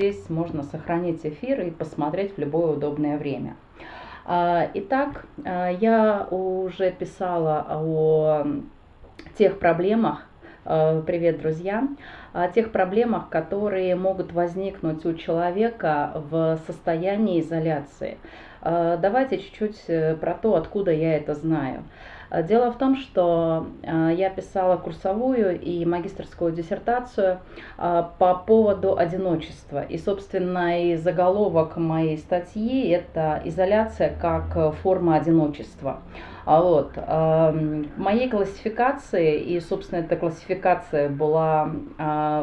Здесь можно сохранить эфир и посмотреть в любое удобное время. А, итак, а, я уже писала о тех проблемах, а, привет, друзья, о тех проблемах, которые могут возникнуть у человека в состоянии изоляции. Давайте чуть-чуть э, про то, откуда я это знаю. Э, дело в том, что э, я писала курсовую и магистрскую диссертацию э, по поводу одиночества. И, собственно, и заголовок моей статьи – это «Изоляция как форма одиночества». А вот, моей классификации, и, собственно, эта классификация была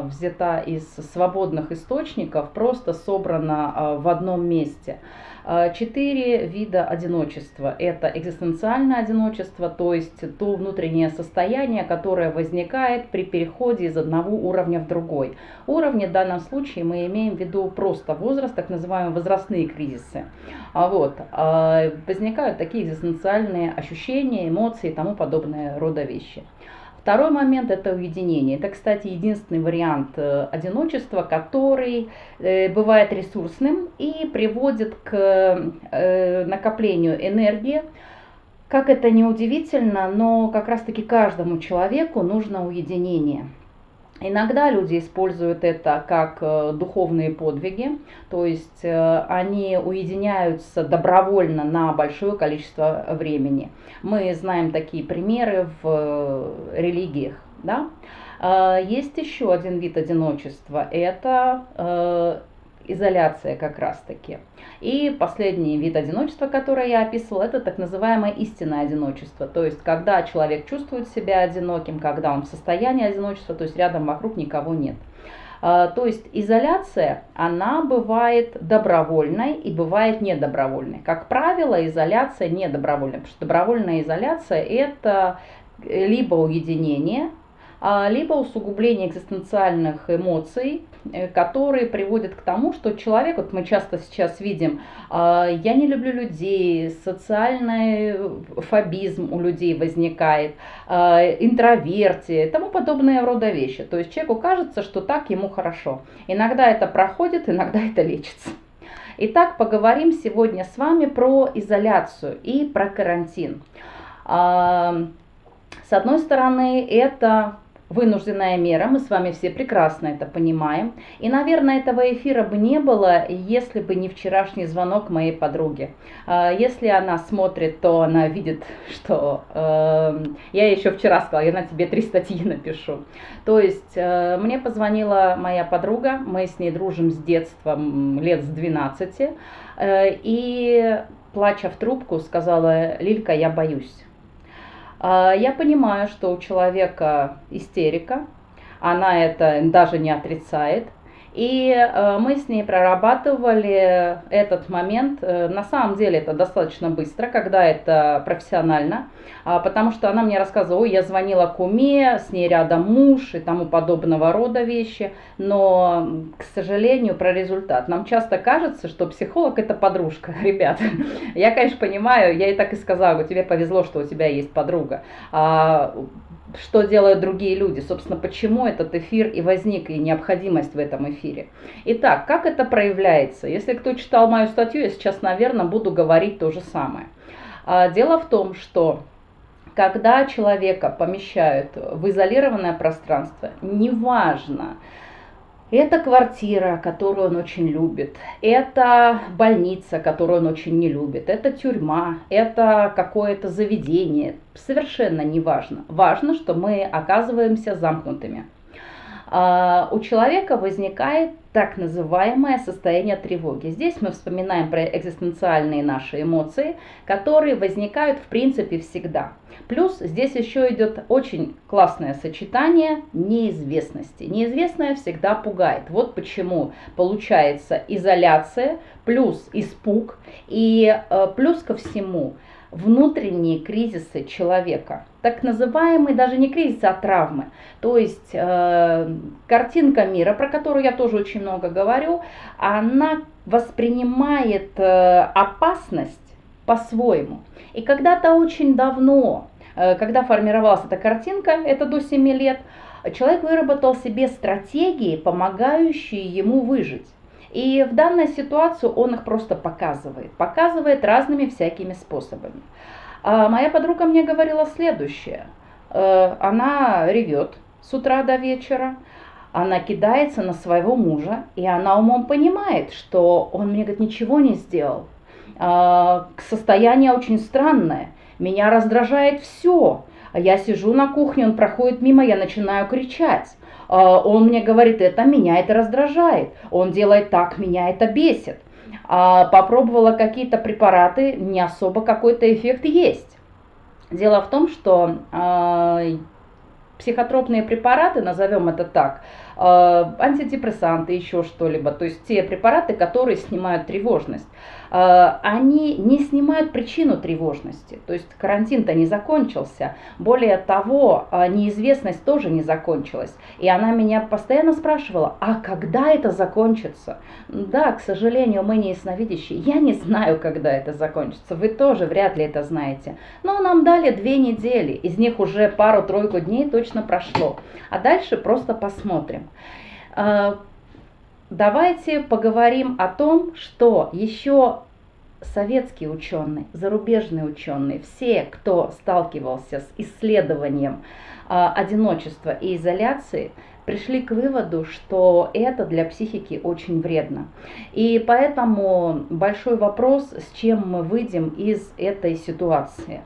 взята из свободных источников, просто собрана в одном месте – а, четыре вида одиночества. Это экзистенциальное одиночество, то есть то внутреннее состояние, которое возникает при переходе из одного уровня в другой. Уровни в данном случае мы имеем в виду просто возраст, так называемые возрастные кризисы. А вот, а, возникают такие экзистенциальные ощущения, эмоции и тому подобное рода вещи. Второй момент – это уединение. Это, кстати, единственный вариант э, одиночества, который э, бывает ресурсным и приводит к э, накоплению энергии. Как это не удивительно, но как раз-таки каждому человеку нужно уединение. Иногда люди используют это как э, духовные подвиги, то есть э, они уединяются добровольно на большое количество времени. Мы знаем такие примеры в э, религиях. Да? Есть еще один вид одиночества, это изоляция как раз-таки. И последний вид одиночества, который я описывала, это так называемое истинное одиночество. То есть, когда человек чувствует себя одиноким, когда он в состоянии одиночества, то есть рядом вокруг никого нет. А, то есть изоляция, она бывает добровольной и бывает недобровольной. Как правило, изоляция недобровольная, потому что добровольная изоляция это либо уединение, либо усугубление экзистенциальных эмоций, э, которые приводят к тому, что человек, вот мы часто сейчас видим, а, я не люблю людей, социальный фобизм у людей возникает, а, интровертия и тому подобные рода вещи. То есть человеку кажется, что так ему хорошо. Иногда это проходит, иногда это лечится. Итак, поговорим сегодня с вами про изоляцию и про карантин. С одной стороны, это вынужденная мера, мы с вами все прекрасно это понимаем. И, наверное, этого эфира бы не было, если бы не вчерашний звонок моей подруги. А, если она смотрит, то она видит, что э, я еще вчера сказала, я на тебе три статьи напишу. То есть э, мне позвонила моя подруга, мы с ней дружим с детства, лет с 12, э, и плача в трубку сказала, Лилька, я боюсь. А, я понимаю, что у человека истерика, она это даже не отрицает. И э, мы с ней прорабатывали этот момент. Э, на самом деле это достаточно быстро, когда это профессионально, а, потому что она мне рассказывала, ой, я звонила куме, с ней рядом муж и тому подобного рода вещи. Но, к сожалению, про результат. Нам часто кажется, что психолог это подружка. Ребята, я, конечно, понимаю, я и так и сказала, тебе повезло, что у тебя есть подруга. Что делают другие люди, собственно, почему этот эфир и возник, и необходимость в этом эфире. Итак, как это проявляется? Если кто читал мою статью, я сейчас, наверное, буду говорить то же самое. А, дело в том, что когда человека помещают в изолированное пространство, неважно, это квартира, которую он очень любит. Это больница, которую он очень не любит. Это тюрьма. Это какое-то заведение. Совершенно не важно. Важно, что мы оказываемся замкнутыми. А, у человека возникает так называемое состояние тревоги. Здесь мы вспоминаем про экзистенциальные наши эмоции, которые возникают в принципе всегда. Плюс здесь еще идет очень классное сочетание неизвестности. Неизвестное всегда пугает. Вот почему получается изоляция плюс испуг и э, плюс ко всему внутренние кризисы человека. Так называемые даже не кризисы, а травмы. То есть э, картинка мира, про которую я тоже очень много говорю, она воспринимает э, опасность по-своему. И когда-то очень давно, э, когда формировалась эта картинка, это до 7 лет, человек выработал себе стратегии, помогающие ему выжить. И в данной ситуации он их просто показывает, показывает разными всякими способами. А моя подруга мне говорила следующее. Э, она ревет с утра до вечера, она кидается на своего мужа, и она умом понимает, что он мне говорит, ничего не сделал. А, состояние очень странное, меня раздражает все. Я сижу на кухне, он проходит мимо, я начинаю кричать. А, он мне говорит, это меня это раздражает. Он делает так, меня это бесит. А, попробовала какие-то препараты, не особо какой-то эффект есть. Дело в том, что психотропные препараты, назовем это так, антидепрессанты, еще что-либо, то есть те препараты, которые снимают тревожность, э, они не снимают причину тревожности. То есть карантин-то не закончился. Более того, э, неизвестность тоже не закончилась. И она меня постоянно спрашивала, а когда это закончится? Да, к сожалению, мы не ясновидящие. Я не знаю, когда это закончится. Вы тоже вряд ли это знаете. Но нам дали две недели. Из них уже пару-тройку дней точно прошло. А дальше просто посмотрим. Давайте поговорим о том, что еще советские ученые, зарубежные ученые, все, кто сталкивался с исследованием э, одиночества и изоляции, пришли к выводу, что это для психики очень вредно. И поэтому большой вопрос, с чем мы выйдем из этой ситуации.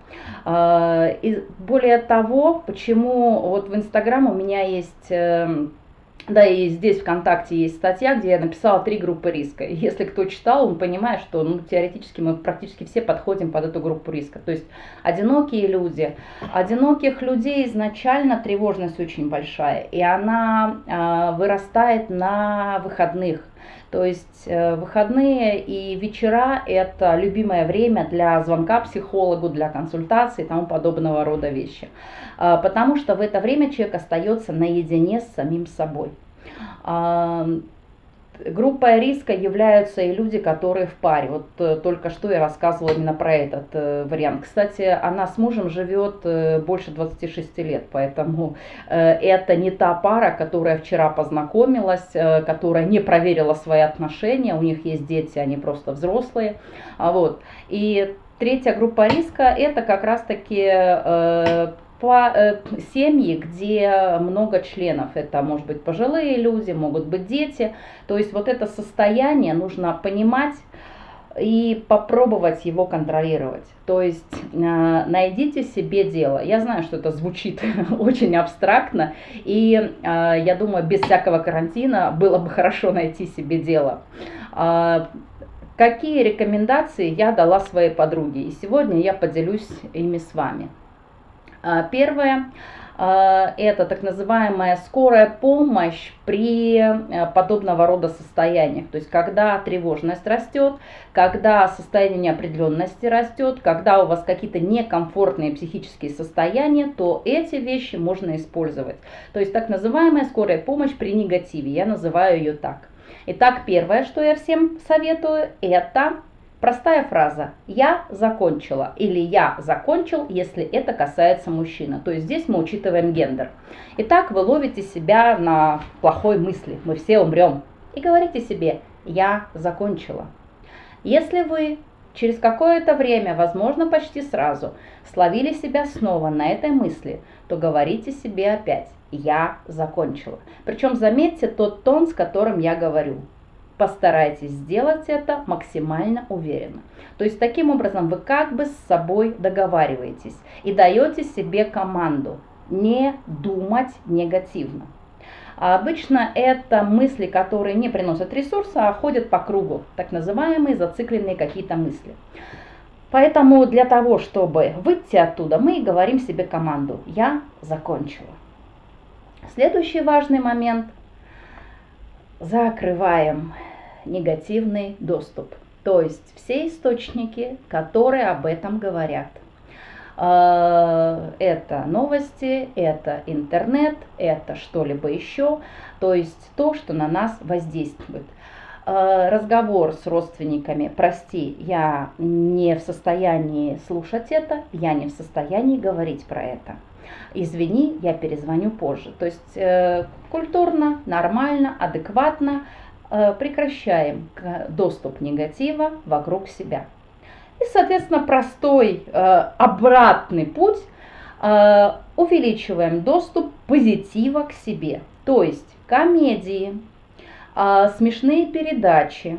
Э, и более того, почему вот в Инстаграм у меня есть да, и здесь ВКонтакте есть статья, где я написала три группы риска. Если кто читал, он понимает, что ну, теоретически мы практически все подходим под эту группу риска. То есть одинокие люди. Одиноких людей изначально тревожность очень большая, и она э, вырастает на выходных. То есть э, выходные и вечера – это любимое время для звонка психологу, для консультации и тому подобного рода вещи. А, потому что в это время человек остается наедине с самим собой. А, группой риска являются и люди, которые в паре. Вот э, только что я рассказывала именно про этот э, вариант. Кстати, она с мужем живет э, больше 26 лет, поэтому это не та пара, которая вчера познакомилась, которая не проверила свои отношения, у них есть дети, они просто взрослые. А вот. И третья группа риска это как раз-таки э, семьи, где много членов. Это может быть пожилые люди, могут быть дети. То есть вот это состояние нужно понимать и попробовать его контролировать. То есть э, найдите себе дело. Я знаю, что это звучит очень абстрактно, и э, я думаю, без всякого карантина было бы хорошо найти себе дело. Э, какие рекомендации я дала своей подруге, и сегодня я поделюсь ими с вами. А, первое а, это так называемая скорая помощь при э, подобного рода состояниях. То есть, когда тревожность растет, когда состояние неопределенности растет, когда у вас какие-то некомфортные психические состояния, то эти вещи можно использовать. То есть, так называемая скорая помощь при негативе. Я называю ее так. Итак, первое, что я всем советую, это Простая фраза «я закончила» или «я закончил», если это касается мужчины. То есть здесь мы учитываем гендер. Итак, вы ловите себя на плохой мысли «мы все умрем» и говорите себе «я закончила». Если вы через какое-то время, возможно почти сразу, словили себя снова на этой мысли, то говорите себе опять «я закончила». Причем заметьте тот тон, с которым я говорю. Постарайтесь сделать это максимально уверенно. То есть таким образом вы как бы с собой договариваетесь и даете себе команду не думать негативно. А обычно это мысли, которые не приносят ресурса, а ходят по кругу, так называемые зацикленные какие-то мысли. Поэтому для того, чтобы выйти оттуда, мы говорим себе команду «Я закончила». Следующий важный момент – закрываем негативный доступ. То есть все источники, которые об этом говорят. А, это новости, это интернет, это что-либо еще, то есть то, что на нас воздействует. А, разговор с родственниками, прости, я не в состоянии слушать это, я не в состоянии говорить про это. Извини, я перезвоню позже. То есть э, культурно, нормально, адекватно прекращаем доступ негатива вокруг себя. И, соответственно, простой э, обратный путь э, увеличиваем доступ позитива к себе. То есть комедии, смешные передачи,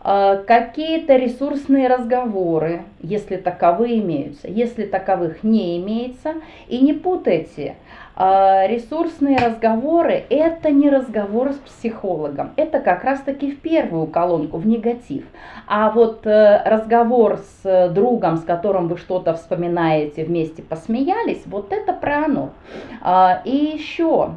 какие-то ресурсные разговоры, если таковые имеются. Если таковых не имеется, и не путайте – ресурсные разговоры – это не разговор с психологом, это как раз-таки в первую колонку, в негатив. А вот э, разговор с другом, с которым вы что-то вспоминаете, вместе посмеялись, вот это про оно. А, и еще,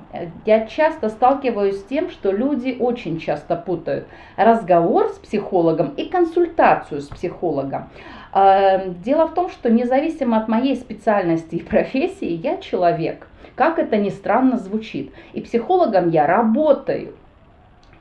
я часто сталкиваюсь с тем, что люди очень часто путают разговор с психологом и консультацию с психологом. А, дело в том, что независимо от моей специальности и профессии, я человек – как это ни странно звучит. И психологом я работаю.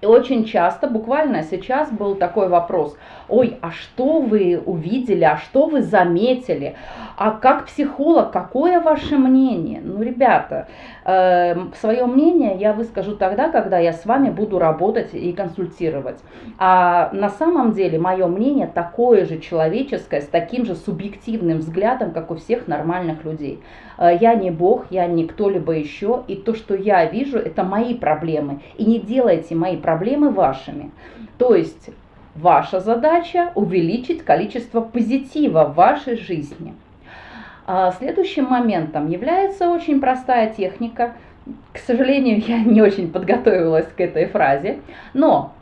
И очень часто, буквально сейчас был такой вопрос, ой, а что вы увидели, а что вы заметили, а как психолог, какое ваше мнение? Ну, ребята, э, свое мнение я выскажу тогда, когда я с вами буду работать и консультировать. А на самом деле мое мнение такое же человеческое, с таким же субъективным взглядом, как у всех нормальных людей. Э, я не Бог, я не кто-либо еще, и то, что я вижу, это мои проблемы. И не делайте мои проблемы вашими. То есть ваша задача увеличить количество позитива в вашей жизни. А следующим моментом является очень простая техника. К сожалению, я не очень подготовилась к этой фразе, но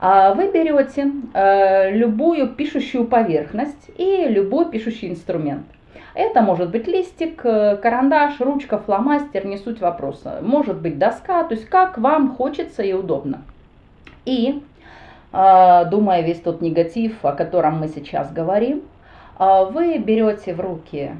а, вы берете э, любую пишущую поверхность и любой пишущий инструмент – это может быть листик, э, карандаш, ручка, фломастер, не суть вопроса. Может быть доска, то есть как вам хочется и удобно. И, думая весь тот негатив, о котором мы сейчас говорим, а, вы берете в руки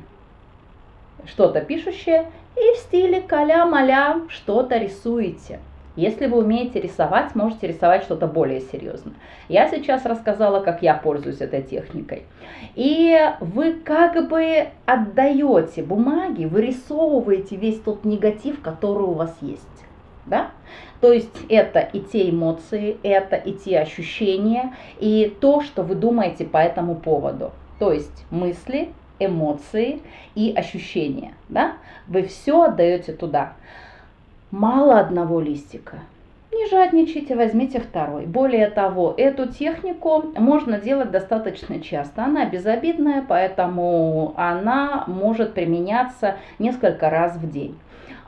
что-то пишущее и в стиле каля-маля что-то рисуете – если вы умеете рисовать, можете рисовать что-то более серьезное. Я сейчас рассказала, как я пользуюсь этой техникой. И вы как бы отдаете бумаги, вырисовываете весь тот негатив, который у вас есть. Да? То есть это и те эмоции, это и те ощущения, и то, что вы думаете по этому поводу. То есть мысли, эмоции и ощущения. Да? Вы все отдаете туда. Мало одного листика. Не жадничайте, возьмите второй. Более того, эту технику можно делать достаточно часто. Она безобидная, поэтому она может применяться несколько раз в день.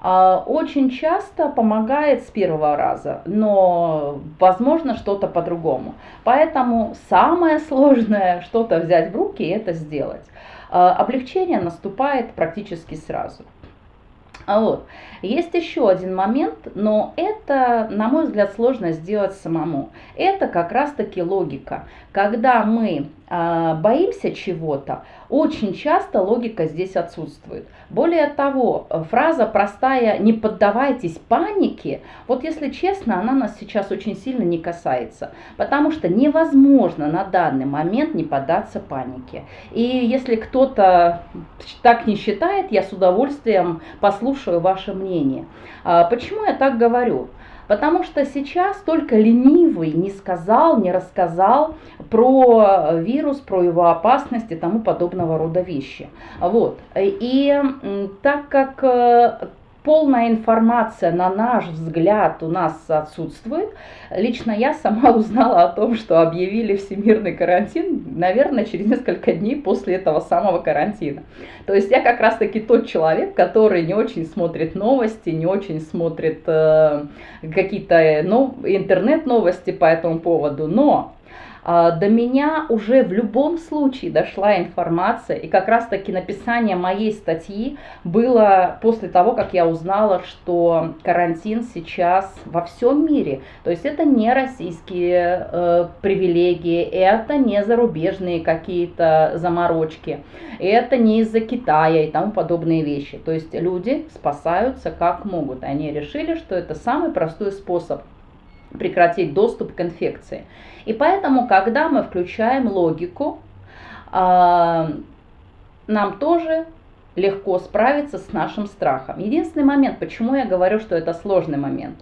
А, очень часто помогает с первого раза, но возможно что-то по-другому. Поэтому самое сложное что-то взять в руки и это сделать. А, облегчение наступает практически сразу. А вот. Есть еще один момент, но это, на мой взгляд, сложно сделать самому. Это как раз-таки логика. Когда мы э, боимся чего-то, очень часто логика здесь отсутствует. Более того, фраза простая «не поддавайтесь панике», вот если честно, она нас сейчас очень сильно не касается, потому что невозможно на данный момент не поддаться панике. И если кто-то так не считает, я с удовольствием послушаю ваше мнение. А, почему я так говорю? Потому что сейчас только ленивый не сказал, не рассказал про вирус, про его опасность и тому подобного рода вещи. Вот. И так как э, полная информация, на наш взгляд, у нас отсутствует. Лично я сама узнала о том, что объявили всемирный карантин, наверное, через несколько дней после этого самого карантина. То есть я как раз-таки тот человек, который не очень смотрит новости, не очень смотрит э, какие-то ну, интернет-новости по этому поводу, но до меня уже в любом случае дошла информация, и как раз таки написание моей статьи было после того, как я узнала, что карантин сейчас во всем мире. То есть это не российские э, привилегии, это не зарубежные какие-то заморочки, это не из-за Китая и тому подобные вещи. То есть люди спасаются как могут. Они решили, что это самый простой способ прекратить доступ к инфекции. И поэтому, когда мы включаем логику, а, нам тоже легко справиться с нашим страхом. Единственный момент, почему я говорю, что это сложный момент.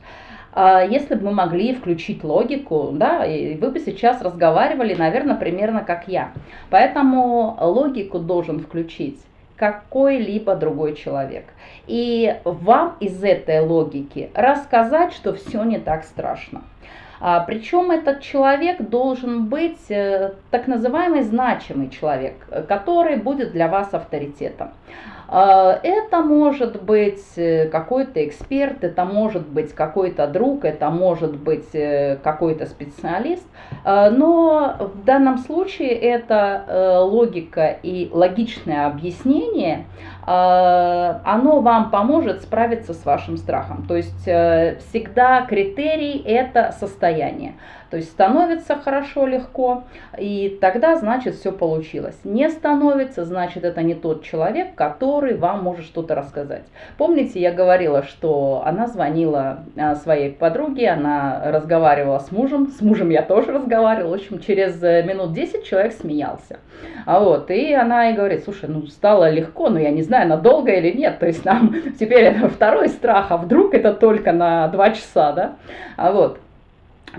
а, если бы мы могли включить логику, да, и вы бы сейчас разговаривали, наверное, примерно как я. Поэтому логику должен включить какой-либо другой человек. И вам из этой логики рассказать, что все не так страшно. А, причем этот человек должен быть э, так называемый значимый человек, который будет для вас авторитетом. А, это может быть э, какой-то эксперт, это может быть какой-то друг, это может быть э, какой-то специалист, но в данном случае это э, логика и логичное объяснение, оно вам поможет справиться с вашим страхом. То есть всегда критерий это состояние. То есть становится хорошо, легко, и тогда, значит, все получилось. Не становится, значит, это не тот человек, который вам может что-то рассказать. Помните, я говорила, что она звонила а, своей подруге, она разговаривала с мужем, с мужем я тоже разговаривала, в общем, через э, минут 10 человек смеялся. А вот, и она и говорит, слушай, ну стало легко, но я не знаю, надолго или нет, то есть нам теперь это второй страх, а вдруг это только на два часа, да, а вот.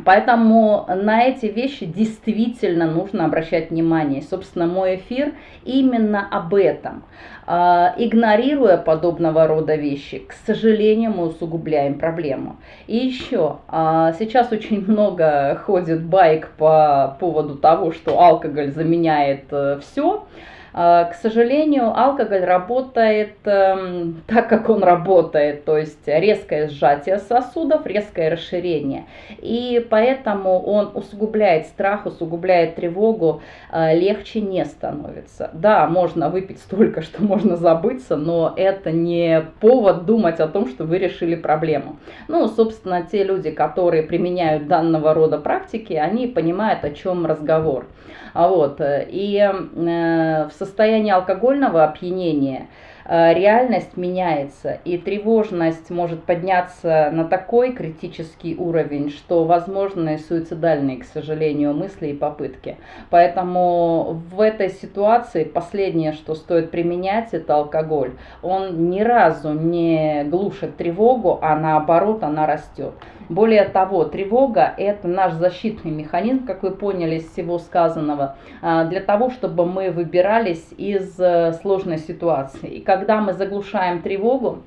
Поэтому на эти вещи действительно нужно обращать внимание. Собственно, мой эфир именно об этом. А, игнорируя подобного рода вещи, к сожалению, мы усугубляем проблему. И еще, а, сейчас очень много ходит байк по поводу того, что алкоголь заменяет э, все. А, к сожалению, алкоголь работает эм, так, как он работает, то есть резкое сжатие сосудов, резкое расширение. И поэтому он усугубляет страх, усугубляет тревогу, а, легче не становится. Да, можно выпить столько, что можно забыться, но это не повод думать о том, что вы решили проблему. Ну, собственно, те люди, которые применяют данного рода практики, они понимают, о чем разговор. А вот, э, и э, в состоянии алкогольного опьянения реальность меняется, и тревожность может подняться на такой критический уровень, что возможны суицидальные, к сожалению, мысли и попытки. Поэтому в этой ситуации последнее, что стоит применять, это алкоголь. Он ни разу не глушит тревогу, а наоборот она растет. Более того, тревога – это наш защитный механизм, как вы поняли из всего сказанного, а, для того, чтобы мы выбирались из э, сложной ситуации. И когда мы заглушаем тревогу,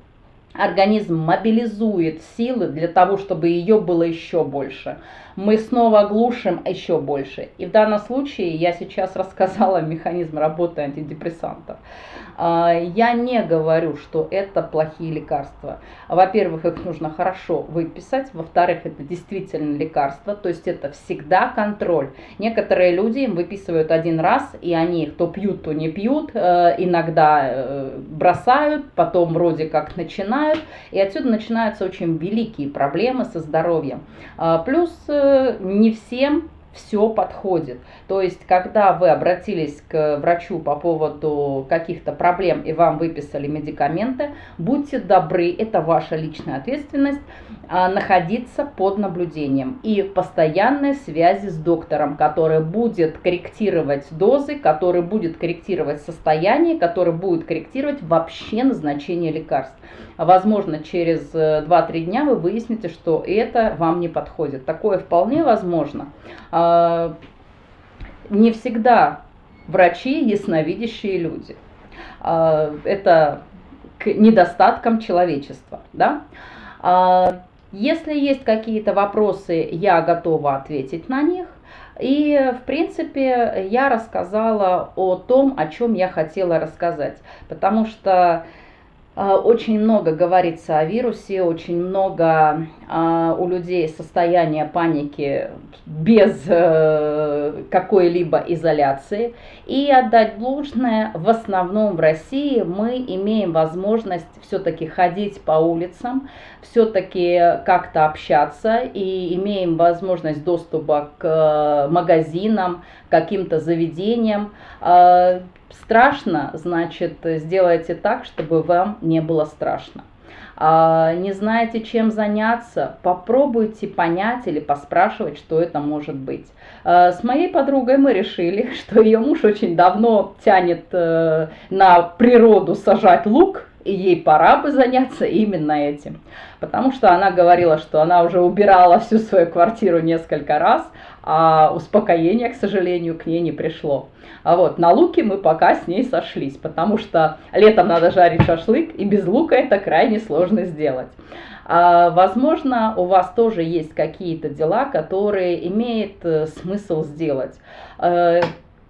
организм мобилизует силы для того, чтобы ее было еще больше. Мы снова глушим еще больше. И в данном случае я сейчас рассказала механизм работы антидепрессантов. А, я не говорю, что это плохие лекарства. Во-первых, их нужно хорошо выписать. Во-вторых, это действительно лекарства, то есть это всегда контроль. Некоторые люди им выписывают один раз, и они их то пьют, то не пьют, э, иногда э, бросают, потом вроде как начинают, и отсюда начинаются очень великие проблемы со здоровьем. А, плюс э, не всем все подходит. То есть, когда вы обратились к врачу по поводу каких-то проблем и вам выписали медикаменты, будьте добры, это ваша личная ответственность, а, находиться под наблюдением и постоянной связи с доктором, который будет корректировать дозы, который будет корректировать состояние, который будет корректировать вообще назначение лекарств. Возможно, через 2-3 дня вы выясните, что это вам не подходит. Такое вполне возможно. Не всегда врачи ясновидящие люди. А, это к недостаткам человечества. Да? А, если есть какие-то вопросы, я готова ответить на них. И, в принципе, я рассказала о том, о чем я хотела рассказать. Потому что очень много говорится о вирусе, очень много а, у людей состояния паники без э, какой-либо изоляции. И отдать должное, в основном в России мы имеем возможность все-таки ходить по улицам, все-таки как-то общаться и имеем возможность доступа к э, магазинам, каким-то заведениям. Страшно, значит, сделайте так, чтобы вам не было страшно. А, не знаете, чем заняться, попробуйте понять или поспрашивать, что это может быть. А, с моей подругой мы решили, что ее муж очень давно тянет э, на природу сажать лук, ей пора бы заняться именно этим. Потому что она говорила, что она уже убирала всю свою квартиру несколько раз, а успокоение, к сожалению, к ней не пришло. А вот на луке мы пока с ней сошлись, потому что летом надо жарить шашлык, и без лука это крайне сложно сделать. А, возможно, у вас тоже есть какие-то дела, которые имеет э, смысл сделать.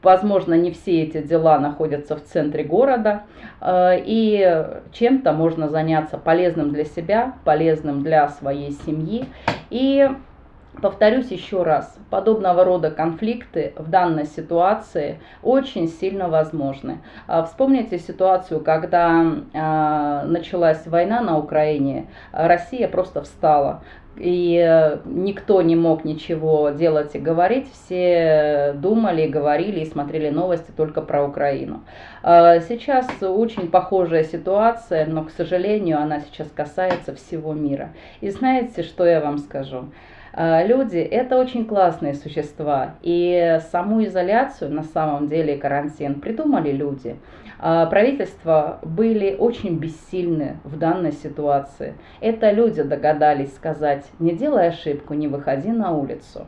Э, возможно, не все эти дела находятся в центре города, э, и чем-то можно заняться полезным для себя, полезным для своей семьи. И Повторюсь еще раз, подобного рода конфликты в данной ситуации очень сильно возможны. А, вспомните ситуацию, когда а, началась война на Украине, Россия просто встала и никто не мог ничего делать и говорить, все думали, говорили и смотрели новости только про Украину. А, сейчас очень похожая ситуация, но, к сожалению, она сейчас касается всего мира. И знаете, что я вам скажу? А, люди – это очень классные существа, и саму изоляцию, на самом деле карантин, придумали люди. А, правительства были очень бессильны в данной ситуации. Это люди догадались сказать, не делай ошибку, не выходи на улицу.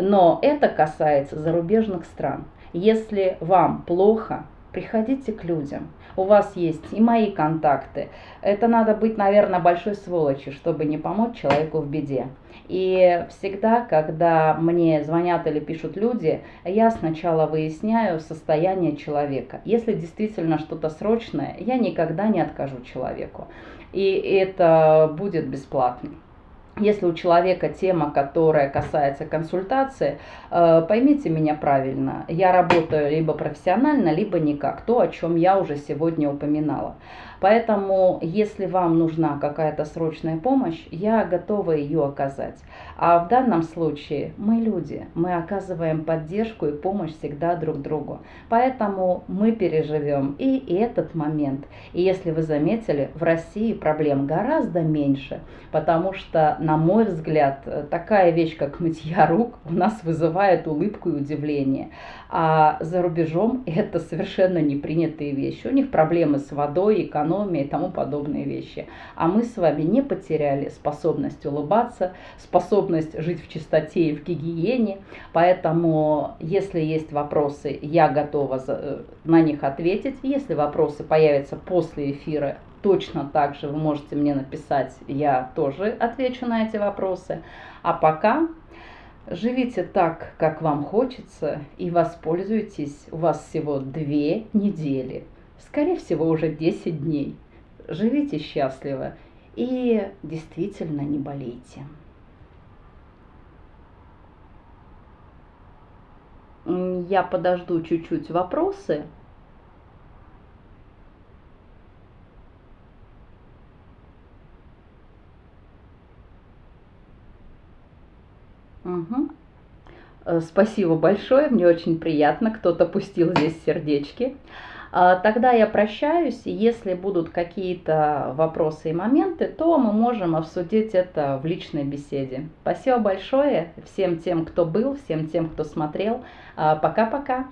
Но это касается зарубежных стран. Если вам плохо, приходите к людям. У вас есть и мои контакты. Это надо быть, наверное, большой сволочью, чтобы не помочь человеку в беде. И всегда, когда мне звонят или пишут люди, я сначала выясняю состояние человека. Если действительно что-то срочное, я никогда не откажу человеку. И это будет бесплатно. Если у человека тема, которая касается консультации, э, поймите меня правильно, я работаю либо профессионально, либо никак, то, о чем я уже сегодня упоминала. Поэтому, если вам нужна какая-то срочная помощь, я готова ее оказать. А в данном случае мы люди, мы оказываем поддержку и помощь всегда друг другу. Поэтому мы переживем и этот момент. И если вы заметили, в России проблем гораздо меньше, потому что, на мой взгляд, такая вещь, как мытья рук, у нас вызывает улыбку и удивление. А за рубежом это совершенно непринятые вещи. У них проблемы с водой, экономией и тому подобные вещи. А мы с вами не потеряли способность улыбаться, способность жить в чистоте и в гигиене. Поэтому, если есть вопросы, я готова э, на них ответить. Если вопросы появятся после эфира, точно так же вы можете мне написать, я тоже отвечу на эти вопросы. А пока Живите так, как вам хочется, и воспользуйтесь. У вас всего две недели, скорее всего уже 10 дней. Живите счастливо и действительно не болейте. Я подожду чуть-чуть вопросы. Угу. Спасибо большое, мне очень приятно, кто-то пустил здесь сердечки. А, тогда я прощаюсь, если будут какие-то вопросы и моменты, то мы можем обсудить это в личной беседе. Спасибо большое всем тем, кто был, всем тем, кто смотрел. А, пока-пока.